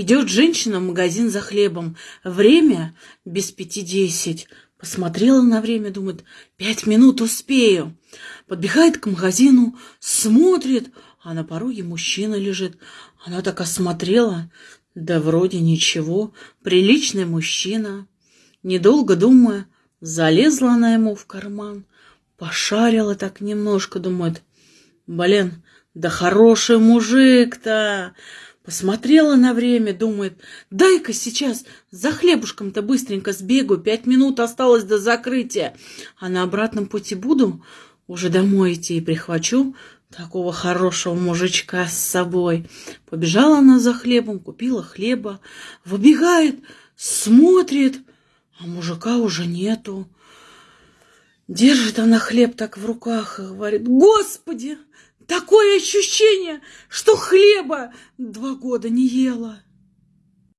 Идет женщина в магазин за хлебом. Время без пяти десять. Посмотрела на время, думает, пять минут успею. Подбегает к магазину, смотрит, а на пороге мужчина лежит. Она так осмотрела, да вроде ничего, приличный мужчина. Недолго думая, залезла она ему в карман, пошарила так немножко, думает, блин, да хороший мужик-то. Посмотрела на время, думает, дай-ка сейчас за хлебушком-то быстренько сбегу, пять минут осталось до закрытия, а на обратном пути буду уже домой идти и прихвачу такого хорошего мужичка с собой. Побежала она за хлебом, купила хлеба, выбегает, смотрит, а мужика уже нету. Держит она хлеб так в руках и говорит, Господи, Такое ощущение, что хлеба два года не ела.